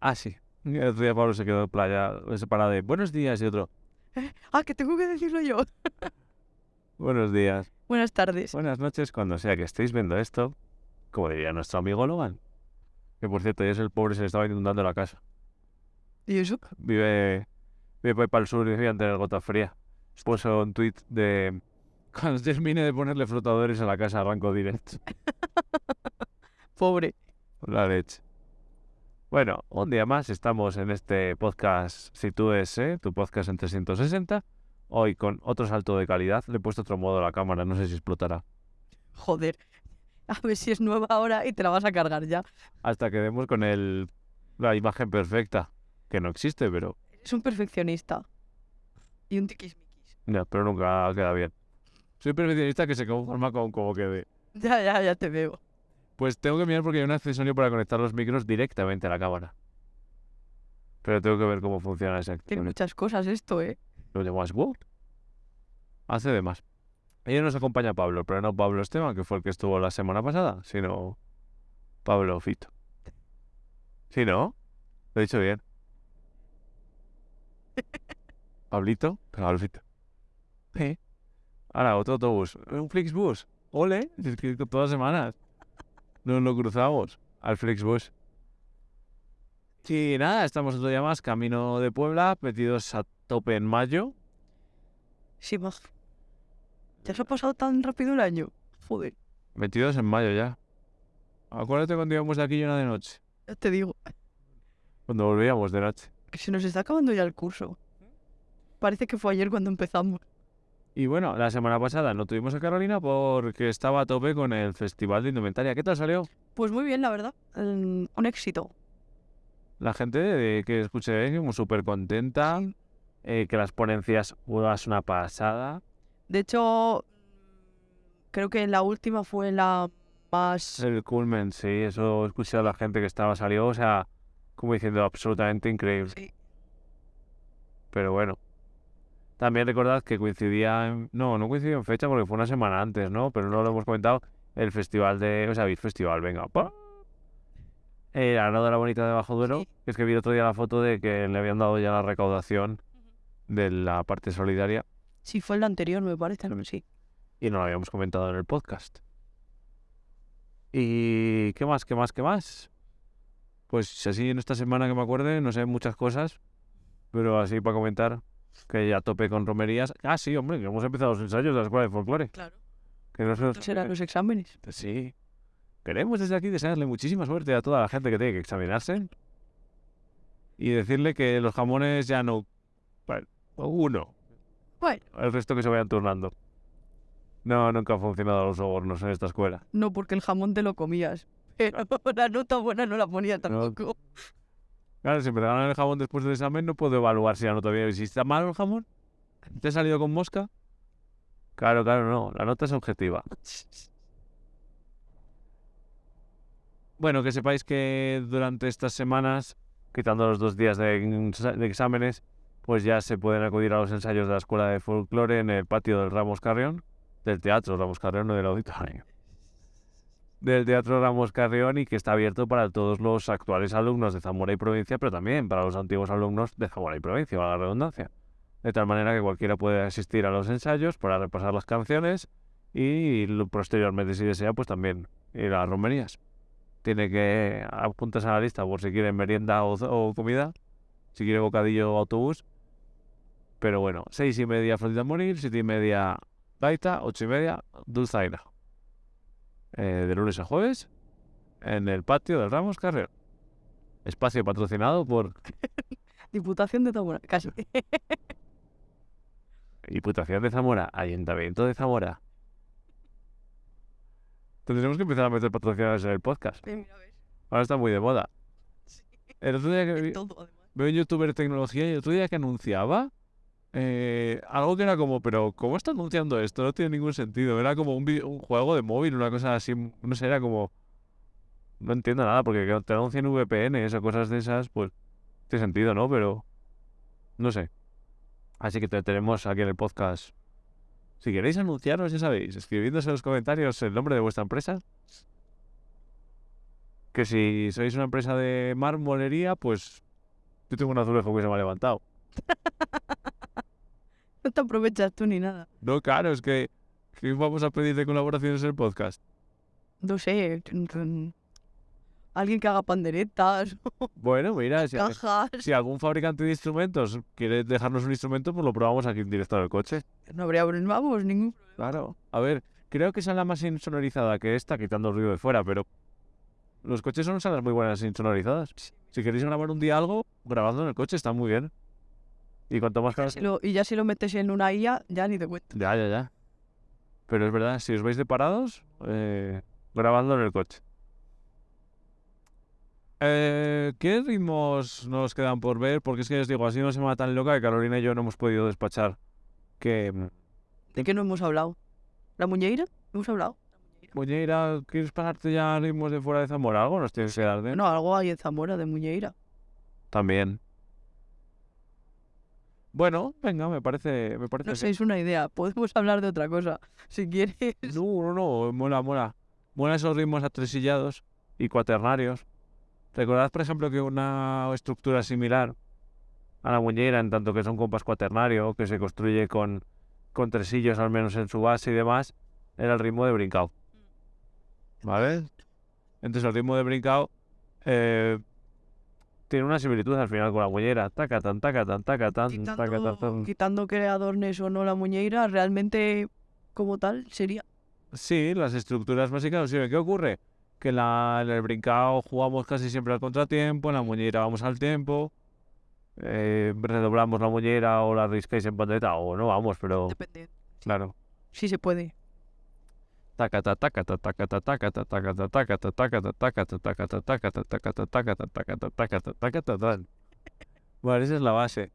Ah, sí. El otro día Pablo se quedó en playa separado de buenos días y otro Ah, que tengo que decirlo yo. buenos días. Buenas tardes. Buenas noches, cuando sea que estéis viendo esto, como diría nuestro amigo Logan. Que por cierto, ya es el pobre, se le estaba inundando la casa. ¿Y eso? Vive, vive para el sur y decían tener gota fría. Puso un tweet de cuando termine de ponerle flotadores a la casa arranco directo. Pobre. La leche. Bueno, un día más estamos en este podcast Si tú es, ¿eh? tu podcast en 360. Hoy con otro salto de calidad. Le he puesto otro modo a la cámara, no sé si explotará. Joder. A ver si es nueva ahora y te la vas a cargar ya. Hasta que demos con el, la imagen perfecta. Que no existe, pero, Es un perfeccionista. Y un tiquismiquis. ya, pero nunca queda bien. Soy perfeccionista que se conforma con como quede. Ya, ya, ya te veo. Pues tengo que mirar porque hay un accesorio para conectar los micros directamente a la cámara. Pero tengo que ver cómo funciona ese Tiene muchas cosas esto, ¿eh? Lo llamas WoW. Hace de más. Hoy nos acompaña Pablo, pero no Pablo Esteban, que fue el que estuvo la semana pasada, sino Pablo Fito. ¿Sí, no? Lo he dicho bien. Pablito, Pablo Fito. Sí. Ahora, otro autobús. Un Flixbus. Ole, todas las semanas nos lo cruzamos al Flixbus. Sí, nada, estamos otro día más, camino de Puebla, metidos a tope en mayo. Sí, más. ¿Ya se ha pasado tan rápido el año? Joder, Metidos en mayo ya. Acuérdate cuando íbamos de aquí llena de noche. ya te digo. Cuando volvíamos de noche. Que se nos está acabando ya el curso. Parece que fue ayer cuando empezamos. Y bueno, la semana pasada no tuvimos a Carolina porque estaba a tope con el Festival de Indumentaria. ¿Qué tal salió? Pues muy bien, la verdad. Mm, un éxito. La gente de que escuché como súper contenta, eh, que las ponencias es una pasada. De hecho, creo que la última fue la más... El culmen, sí, eso escuché a la gente que estaba salió, o sea, como diciendo absolutamente increíble. Sí. Pero bueno. También recordad que coincidía en... No, no coincidió en fecha porque fue una semana antes, ¿no? Pero no lo hemos comentado. El festival de... O sea, Beat Festival, venga. ¡pa! El de la Bonita de Bajo Duero. Sí. que Es que vi otro día la foto de que le habían dado ya la recaudación de la parte solidaria Sí, fue el anterior, me parece. ¿no? Sí. y no lo habíamos comentado en el podcast. ¿Y qué más? ¿Qué más? ¿Qué más? Pues así en esta semana que me acuerde, no sé muchas cosas, pero así para comentar que ya tope con romerías. Ah, sí, hombre, que hemos empezado los ensayos de la escuela de folclore. Claro. Que no se Serán los exámenes. Sí. Queremos desde aquí desearle muchísima suerte a toda la gente que tiene que examinarse y decirle que los jamones ya no. Bueno, uno, Bueno, el resto que se vayan turnando. No, nunca han funcionado los sobornos en esta escuela. no porque el jamón te lo comías. Pero la nota buena no la ponía tampoco. Claro, si regalan el jamón después del examen, no puedo evaluar si la nota bien. Si está malo el jamón, ¿te ha salido con mosca? Claro, claro, no. La nota es objetiva. Bueno, que sepáis que durante estas semanas, quitando los dos días de exámenes, pues ya se pueden acudir a los ensayos de la Escuela de Folclore en el patio del Ramos Carrión, del Teatro Ramos Carrión, no del auditorio. Del Teatro Ramos Carrión y que está abierto para todos los actuales alumnos de Zamora y provincia, pero también para los antiguos alumnos de Zamora y provincia, valga la redundancia. De tal manera que cualquiera puede asistir a los ensayos para repasar las canciones y posteriormente, si desea, pues también ir a las romerías. Tiene que apuntarse a la lista por si quiere merienda o, comida, si quiere bocadillo o autobús. Pero bueno, seis y media Flotita Morir, siete y media Gaita, ocho y media Dulzaina. Eh, de lunes a jueves en el patio del Ramos Carrero. Espacio patrocinado por Diputación de Zamora, casi. Diputación de Zamora, Ayuntamiento de Zamora. Tendremos que empezar a meter patrocinadores en el podcast. Mira, Ahora está muy de moda. El otro día que vi- todo, además. veo un youtuber de tecnología y el otro día que anunciaba eh, algo que era como, pero ¿cómo está anunciando esto? No tiene ningún sentido. Era como un, juego de móvil, una cosa así, no sé, era como... No entiendo nada, porque que te anuncien VPNs o cosas de esas, pues tiene sentido, ¿no? Pero no sé. Así que te tenemos aquí en el podcast. Si queréis anunciaros, ya sabéis, escribiéndose en los comentarios el nombre de vuestra empresa. Que si sois una empresa de marmolería, pues yo tengo un azulejo que se me ha levantado. No te aprovechas tú ni nada. No, claro, es que, que vamos a pedir de colaboraciones en el podcast. No sé. Alguien que haga panderetas, Bueno, mira, si, cajas. si algún fabricante de instrumentos quiere dejarnos un instrumento, pues lo probamos aquí en directo en el coche. No habría vamos, ningún problema. Claro. A ver, creo que esa es la más insonorizada que esta, quitando el ruido de fuera, pero los coches son salas muy buenas insonorizadas. Si queréis grabar un día algo, grabadlo en el coche, está muy bien. Y cuanto más. Si lo- y ya si lo metes en una IA, ya ni te cuento. Ya, ya, ya. Pero es verdad, si os vais de parados, eh, grabadlo en el coche. Eh, ¿Qué ritmos nos quedan por ver? Porque es que os digo, así una semana tan loca que Carolina y yo no hemos podido despachar. Que... mm, ¿De qué no hemos hablado? ¿La muñeira? ¿Hemos hablado? Muñeira, ¿quieres pasarte ya ritmos de fuera de Zamora? Algo nos tienes que dar de... No, algo hay en Zamora de muñeira. También. Bueno, venga, me parece, me parece No sé, es una idea. Podemos hablar de otra cosa. Si quieres. No, no, no, mola, mola. Mola esos ritmos atresillados y cuaternarios. Recordad, por ejemplo, que una estructura similar a la muñeira, en tanto que es un compás cuaternario, que se construye con, con tresillos al menos en su base y demás, era el ritmo de brincao. ¿Vale? Entonces el ritmo de brincao eh, tiene una similitud al final con la muñeira. Taca, tan, taca, tan, taca, tan, taca, tan, Quitando, tan. quitando que adornes o no la muñeira, realmente como tal sería. Sí, las estructuras básicas sirven. ¿Qué ocurre? Que la, en el brincao jugamos casi siempre al contratiempo, en la muñeira vamos al tiempo, eh, redoblamos la muñeira o la riscáis en pandereta o no vamos, pero Depende. claro. Sí se puede. Vale, esa es la base.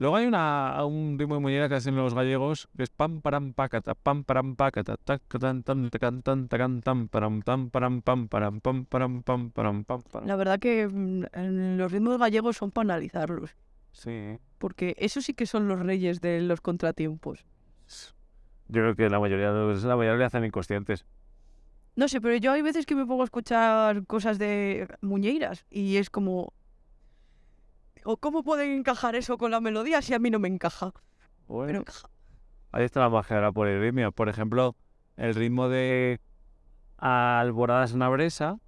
Luego hay una, un ritmo de muñeira que hacen los gallegos, que es pam param pam param pacata, tacatan tan tan tacan tan param param pam param pam param pam param pam param. La verdad que mm, los ritmos gallegos son para analizarlos. Porque eso sí que son los reyes de los contratiempos. Yo creo que la mayoría de los, la mayoría le hacen inconscientes. No sé, pero yo hay veces que me pongo a escuchar cosas de muñeiras y es como... ¿O cómo pueden encajar eso con la melodía si a mí no me encaja? Bueno, encaja. Ahí está la magia de la poliritmia. Por ejemplo, el ritmo de alboradas en una bresa.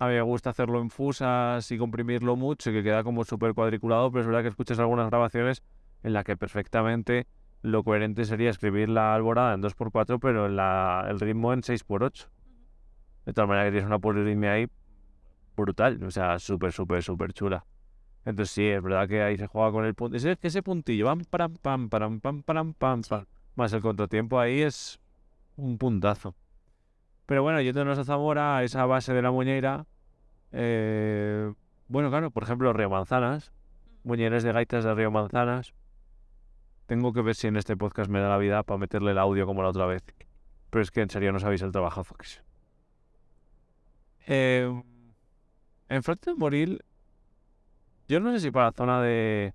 A mí me gusta hacerlo en fusas y comprimirlo mucho y que queda como súper cuadriculado, pero es verdad que escuchas algunas grabaciones en las que perfectamente lo coherente sería escribir la alborada en 2x4, pero en la- el ritmo en 6x8. De tal manera que tienes una poliritmia ahí brutal, o sea, súper, súper, súper chula. Entonces sí, es verdad que ahí se juega con el punto. Es que ese puntillo, pam, pam, pam, pam, pam, pam, pam, pam, más el contratiempo ahí es un puntazo. Pero bueno, yéndonos a Zamora, a esa base de la muñeira, eh, bueno, claro, por ejemplo, Río Manzanas, muñeires de gaitas de Río Manzanas. Tengo que ver si en este podcast me da la vida para meterle el audio como la otra vez. Pero es que en serio no sabéis el trabajazo que es. Eh, en Frente de Moril, yo no sé si para la zona de,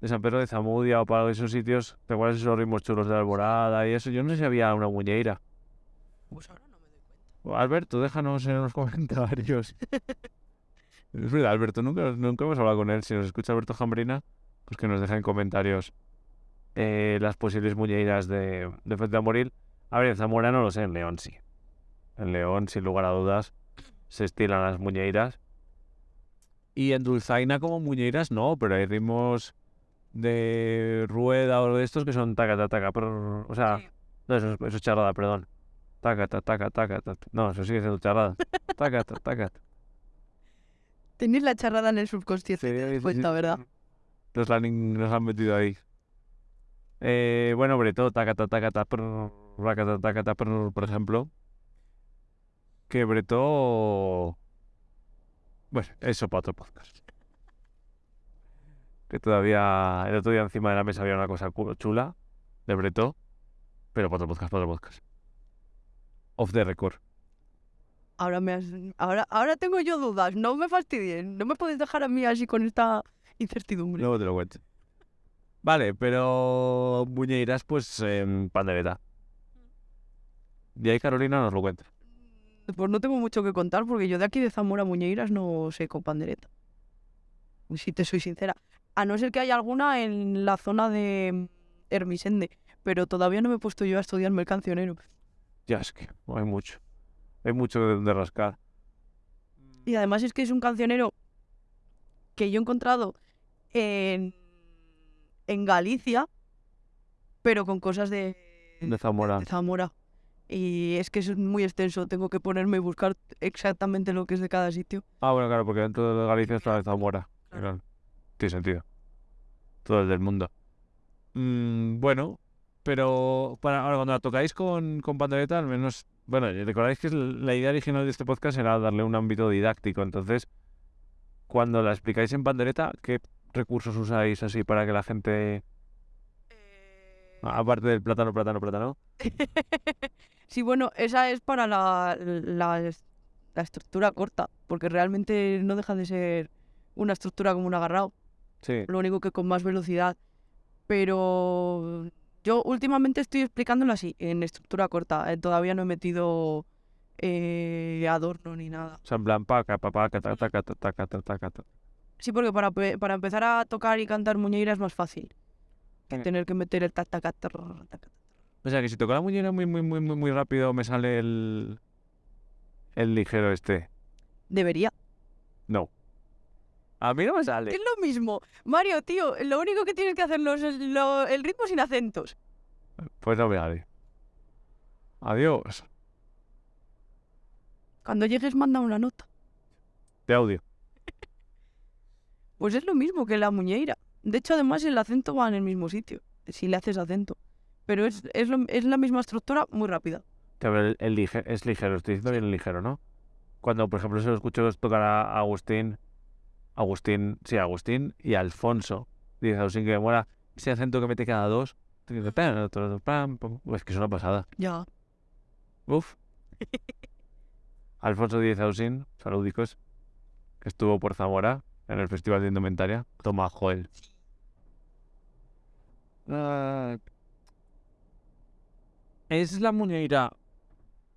de San Pedro de Zamudia o para esos sitios, ¿te acuerdas de esos ritmos chulos de la alborada y eso? Yo no sé si había una muñeira. Pues ahora no me doy cuenta. Alberto, déjanos en los comentarios. es verdad, Alberto, nunca, nunca hemos hablado con él. Si nos escucha Alberto Jambrina, pues que nos deja en comentarios eh, las posibles muñeiras de, de a Moril. A ver, en Zamora no lo sé, en León sí. En León, sin lugar a dudas, se estilan las muñeiras. Y en Dulzaina como muñeiras no, pero hay ritmos de rueda o de estos que son taca, taca, taca. prrr, O sea, Sí. no, eso, es- eso es charrada, perdón. Taca, ta, taca, taca, ta, ta. No, eso sigue siendo charrada. Taca, ta, taca. ta. Tenéis la charrada en el subconsciente, te das Sí, cuenta, sí. ¿verdad? Nos la han, nos la han metido ahí. Eh, bueno, Breto, taca, ta, taca, ta, prrr, raca, ta, taca, ta, prrr, por ejemplo. Que Breto... Bueno, eso para otro podcast. Que todavía... El otro día encima de la mesa había una cosa chula de Breto. Pero para otro podcast, para otro podcast. Off the record. Ahora me has... ahora, ahora tengo yo dudas, no me fastidien, no me podéis dejar a mí así con esta incertidumbre. Luego te lo cuento. Vale, pero Muñeiras, pues en pandereta. Y ahí Carolina nos lo cuenta. Pues no tengo mucho que contar porque yo de aquí de Zamora Muñeiras no sé con pandereta. Si te soy sincera. A no ser que haya alguna en la zona de Hermisende. Pero todavía no me he puesto yo a estudiarme el cancionero. Ya es que hay mucho. Hay mucho de donde rascar. Y además es que es un cancionero que yo he encontrado en, en Galicia, pero con cosas de, De Zamora. de Zamora. Y es que es muy extenso, tengo que ponerme y buscar exactamente lo que es de cada sitio. Ah, bueno, claro, porque dentro de Galicia está Zamora. Claro. Tiene sentido. Todo el del mundo. Mm, bueno, pero para ahora cuando la tocáis con, con pandereta, al menos, bueno, recordáis que la idea original de este podcast era darle un ámbito didáctico. Entonces, cuando la explicáis en pandereta, ¿qué recursos usáis así para que la gente, aparte del plátano, plátano, plátano? Sí, bueno, esa es para la, la, la estructura corta, porque realmente no deja de ser una estructura como un agarrado. Sí. lo único que con más velocidad. Pero yo últimamente estoy explicándolo así, en estructura corta. eh, todavía no he metido eh, adorno ni nada. O sea, en plan, paca, paca, taca, taca, taca, taca, taca. Sí, porque para, para empezar a tocar y cantar muñeira es más fácil que Mm. tener que meter el tac, tac, tac, tac. O sea, que si toco la muñeira muy, muy, muy, muy, muy rápido, me sale el, el ligero este. Debería. No. A mí no me Es sale. lo mismo. Mario, tío, lo único que tienes que hacerlo es lo- el ritmo sin acentos. Pues no me sale. Adiós. Cuando llegues, manda una nota. De audio. Pues es lo mismo que la muñeira. De hecho, además, el acento va en el mismo sitio, si le haces acento. Pero es, es, lo- es la misma estructura muy rápida. El, el lige- es ligero, estoy diciendo bien ligero, ¿no? Cuando, por ejemplo, se lo escucho tocar a Agustín, Agustín, sí, Agustín y Alfonso, dice Agustín que me mola ese acento que mete cada dos. Es que es una pasada. Ya. Uf. Alfonso Díez Ausín, saludicos, que estuvo por Zamora en el Festival de Indumentaria. Toma, Joel. Ah, ¿Es la muñeira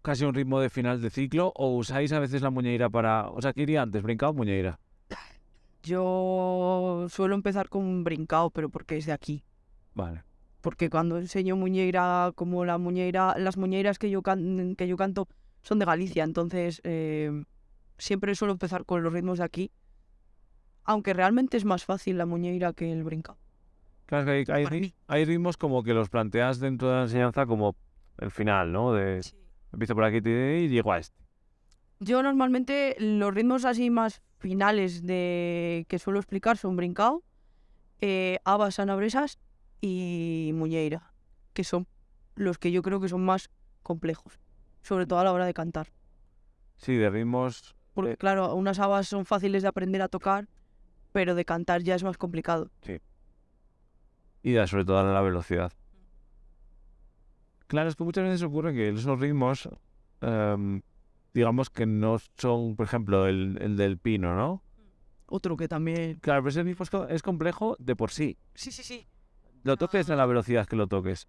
casi un ritmo de final de ciclo o usáis a veces la muñeira para... O sea, ¿qué iría antes? ¿Brincado o muñeira? Yo suelo empezar con un brincao, pero porque es de aquí. Vale. Porque cuando enseño muñeira, como la muñeira, las muñeiras que yo, can- que yo canto son de Galicia, entonces eh, siempre suelo empezar con los ritmos de aquí. Aunque realmente es más fácil la muñeira que el brincao. Claro, que hay, ritmos como que los planteas dentro de la enseñanza como el final, ¿no? De empiezo por aquí y llego a este. Yo normalmente los ritmos así más finales de que suelo explicar son brincao, eh, habas anabresas y muñeira, que son los que yo creo que son más complejos, sobre todo a la hora de cantar. Sí, de ritmos Porque Eh. claro, unas habas son fáciles de aprender a tocar, pero de cantar ya es más complicado. y da sobre todo a la velocidad. Claro, es que muchas veces ocurre que esos ritmos, em, digamos que no son, por ejemplo, el, el del pino, ¿no? Otro que también... Claro, pero ese ritmo es, es complejo de por sí. Sí, sí, sí. Lo toques a la velocidad que lo toques.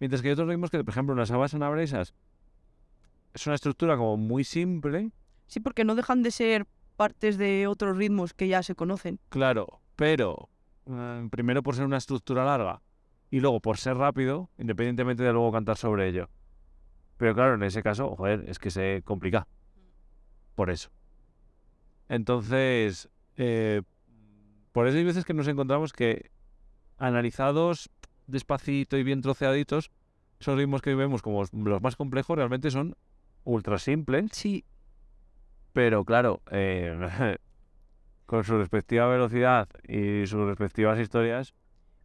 Mientras que hay otros ritmos que, por ejemplo, unas habas anabresas es una estructura como muy simple, Sí, porque no dejan de ser partes de otros ritmos que ya se conocen. claro, pero eh, primero por ser una estructura larga y luego por ser rápido, independientemente de luego cantar sobre ello. Pero claro, en ese caso, joder, es que se complica. Por eso. Entonces, eh, por eso hay veces que nos encontramos que analizados despacito y bien troceaditos, esos ritmos que vemos como los más complejos realmente son ultra simples, Sí, pero claro, eh, con su respectiva velocidad y sus respectivas historias,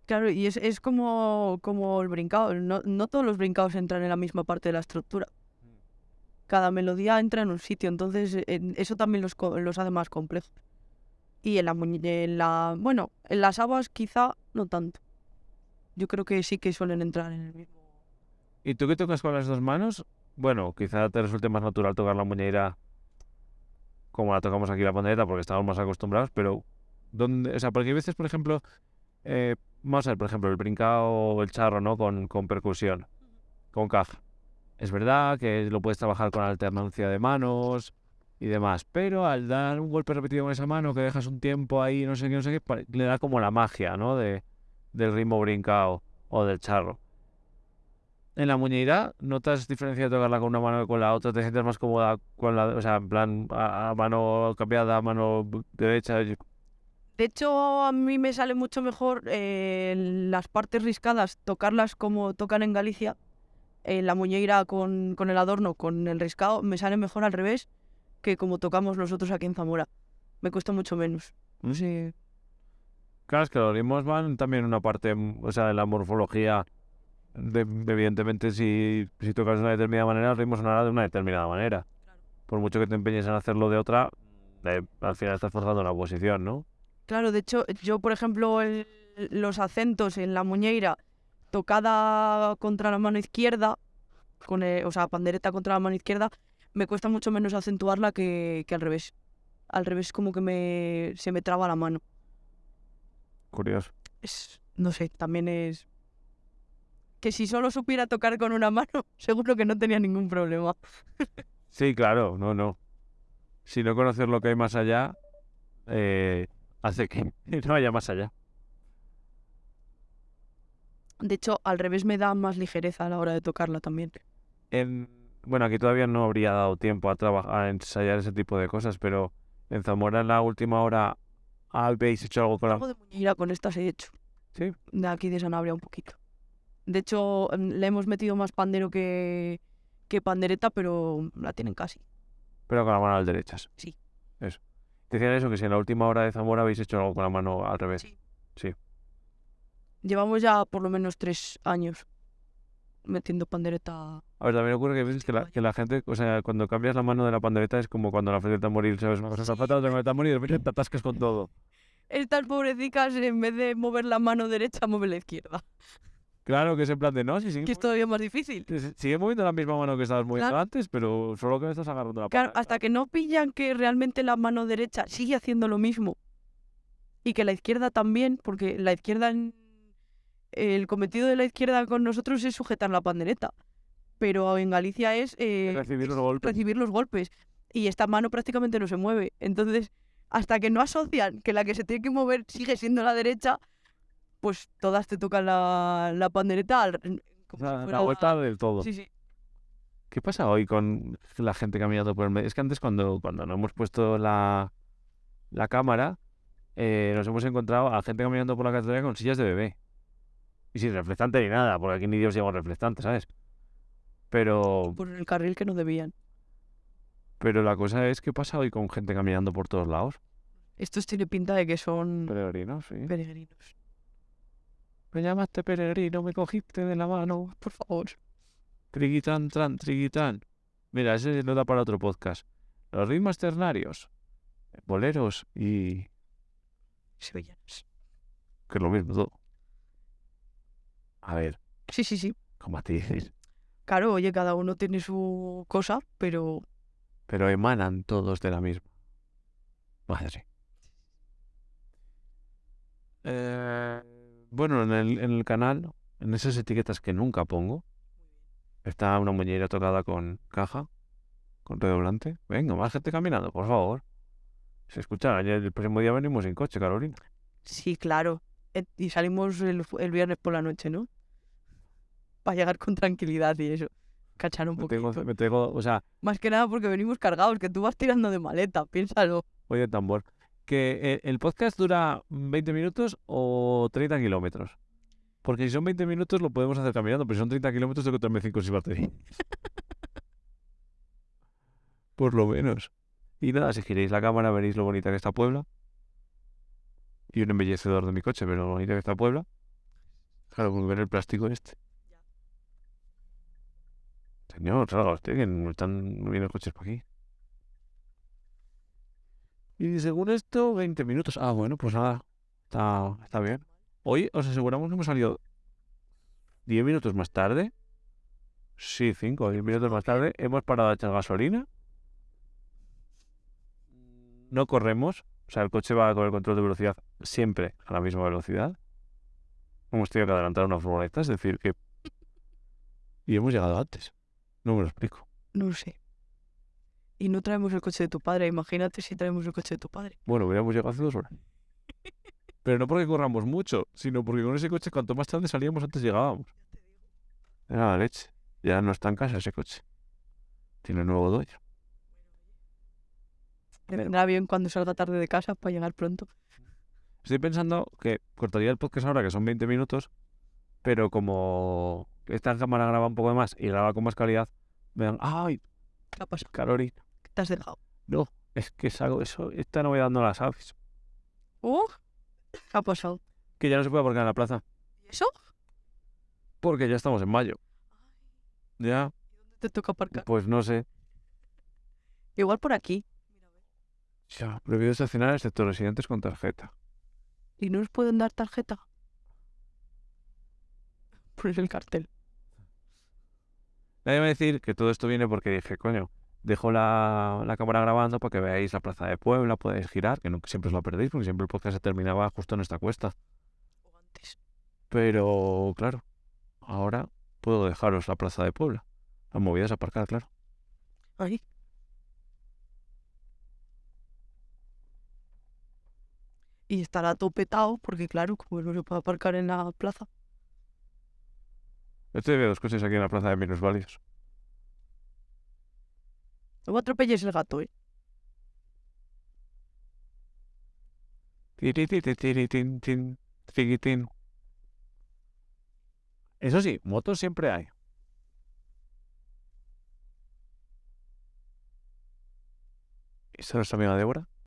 Claro, y es, es como, como el brincao. No, no todos los brincaos entran en la misma parte de la estructura. Cada melodía entra en un sitio, entonces eh, en- eso también los, los hace más complejos. Y en la, en la bueno, en las habas quizá no tanto. Yo creo que sí que suelen entrar en el mismo. ¿Y tú que tocas con las dos manos? Bueno, quizá te resulte más natural tocar la muñeira como la tocamos aquí la pandereta porque estamos más acostumbrados, pero ¿dónde? O sea, porque hay veces, por ejemplo, eh, vamos a ver, por ejemplo, el brincao o el charro, ¿no? Con, con percusión, con caja. es verdad que lo puedes trabajar con alternancia de manos y demás, pero al dar un golpe repetido con esa mano que dejas un tiempo ahí, no sé qué, no sé qué, le da como la magia, ¿no? De, del ritmo brincado o del charro. En la muñeira, ¿notas diferencia de tocarla con una mano que con la otra? ¿Te sientes más cómoda con la, o sea, en plan, a, a mano cambiada, a mano derecha? De hecho, a mí me sale mucho mejor eh, las partes riscadas, tocarlas como tocan en Galicia. En la muñeira con, con el adorno, con el riscado, me sale mejor al revés que como tocamos nosotros aquí en Zamora. Me cuesta mucho menos. Sí. Claro, es que los ritmos van también una parte, mm, o sea, de la morfología. De, evidentemente, si, si tocas de una determinada manera, el ritmo sonará de una determinada manera. Por mucho que te empeñes en hacerlo de otra, eh, al final estás forzando una posición, ¿no? Claro, de hecho, yo, por ejemplo, el- los acentos en la muñeira tocada contra la mano izquierda, con el- o sea, pandereta contra la mano izquierda, me cuesta mucho menos acentuarla que, que al revés. Al revés como que me, se me traba la mano. Curioso. Es, no sé, también es... Que si solo supiera tocar con una mano, seguro que no tenía ningún problema. Sí, claro, no, no. Si no conocer lo que hay más allá, eh, hace que no haya más allá. De hecho, al revés me da más ligereza a la hora de tocarla también. En, bueno, aquí todavía no habría dado tiempo a trabajar, a ensayar ese tipo de cosas, pero en Zamora en la última hora habéis hecho algo con la... Algo de muñeira con estas he hecho. Sí. De aquí de Sanabria un poquito. De hecho, mm, le hemos metido más pandero que, que pandereta, pero la tienen casi. Pero con las manos derechas. Sí. Eso. Decían eso, que si en la última hora de Zamora habéis hecho algo con la mano al revés. Sí. Sí. Llevamos ya por lo menos tres años metiendo pandereta. A ver, también ocurre que a veces que la, que la gente, o sea, cuando cambias la mano de la pandereta es como cuando la frente morir, ¿sabes? Una cosa zapata, otra con el y de repente te atascas con todo. Estas pobrecicas, en vez de mover la mano derecha, mueven la izquierda. Claro que es en plan de no, si sigues, Que es todavía más difícil. sigues moviendo la misma mano que estabas moviendo Claro. antes, pero solo que me estás agarrando la Claro, hasta que no pillan que realmente la mano derecha sigue haciendo lo mismo. Y que la izquierda también, porque la izquierda. en- El cometido de la izquierda con nosotros es sujetar la pandereta. Pero en Galicia es. eh, Recibir los es golpes. recibir los golpes. Y esta mano prácticamente no se mueve. Entonces, hasta que no asocian que la que se tiene que mover sigue siendo la derecha, pues todas te tocan la, la pandereta al- como si sea, la fuera- vuelta del todo. Sí, sí. ¿Qué pasa hoy con la gente caminando por el medio? Es que antes cuando, cuando no hemos puesto la, la cámara, eh, nos hemos encontrado a gente caminando por la catedral con sillas de bebé. Y sin reflectante ni nada, porque aquí ni Dios lleva un reflectante, ¿sabes? Pero, Por el carril que no debían. pero la cosa es, ¿qué pasa hoy con gente caminando por todos lados? Estos tiene pinta de que son Peregrinos, sí. peregrinos. Me llamaste peregrino, me cogiste de la mano. Por favor. Triguitán, tran, triguitán. Mira, ese no da para otro podcast. Los ritmos ternarios, boleros y... Sevillanos. que es lo mismo todo. A ver, Sí, sí, sí. como a ti dices. Claro, oye, cada uno tiene su cosa, pero Pero emanan todos de la misma. Madre. Eh, bueno, en el, en el canal, en esas etiquetas que nunca pongo, está una muñeira tocada con caja, con redoblante. Venga, más gente caminando, por favor. Se escucha, el próximo día venimos en coche, Carolina. sí, claro. Eh, Y salimos el, el viernes por la noche, ¿no? Para llegar con tranquilidad y eso. Cachar un Me poquito. tengo, me tengo, o sea, Más que nada porque venimos cargados, que tú vas tirando de maleta, piénsalo. oye, tambor. Que eh, el podcast dura 20 minutos o 30 kilómetros. Porque si son 20 minutos lo podemos hacer caminando, pero si son 30 kilómetros tengo que traerme 5 sin batería. Por lo menos. Y nada, si giréis la cámara veréis lo bonita que está Puebla. Y un embellecedor de mi coche, pero lo bonita que está Puebla. Claro, con ver el plástico este. Señor, salga usted, que no están viendo coches por aquí. Y según esto, 20 minutos. Ah, bueno, pues nada. Está, está bien. Hoy os aseguramos que hemos salido 10 minutos más tarde. Sí, 5 o 10 minutos más tarde. Hemos parado a echar gasolina. No corremos. O sea, el coche va con el control de velocidad siempre a la misma velocidad. Hemos tenido que adelantar una furgoneta, es decir, que... Y hemos llegado antes. No me lo explico. No sé. Y no traemos el coche de tu padre. Imagínate si traemos el coche de tu padre. Bueno, hubiéramos llegado hace dos horas. Pero no porque corramos mucho, sino porque con ese coche, cuanto más tarde salíamos, antes llegábamos. Era la leche. Ya no está en casa ese coche. Tiene nuevo dueño. Me vendrá bien cuando salga tarde de casa para llegar pronto. Estoy pensando que cortaría el podcast ahora, que son 20 minutos, pero como esta cámara graba un poco más y graba con más calidad, me dan, ¡ay, ¿Qué ha pasado? Carolina! ¿Qué te has dejado? No, es que salgo eso, esta novedad no la sabes. ¡Oh! ¿Qué ha pasado? Que ya no se puede aparcar en la plaza, ¿Y eso? porque ya estamos en mayo. Ya, Te toca aparcar. pues no sé. Igual por aquí. Ya, prohibido estacionar excepto residentes con tarjeta. ¿Y no nos pueden dar tarjeta? Pones el cartel. Nadie va a decir que todo esto viene porque dije, coño, dejo la, la cámara grabando para que veáis la plaza de Puebla, podéis girar, que no que siempre os lo perdéis, porque siempre el podcast se terminaba justo en esta cuesta. Pero, claro, ahora puedo dejaros la plaza de Puebla. La movida es aparcar, claro. Ahí. Y estará todo petado porque, claro, como no se puede aparcar en la plaza. Yo te veo dos coches aquí en la plaza de minusválidos. No me atropelles el gato, ¿eh? Tiritititiritin, tiquitín. Eso sí, motos siempre hay. ¿Esta es nuestra amiga Débora?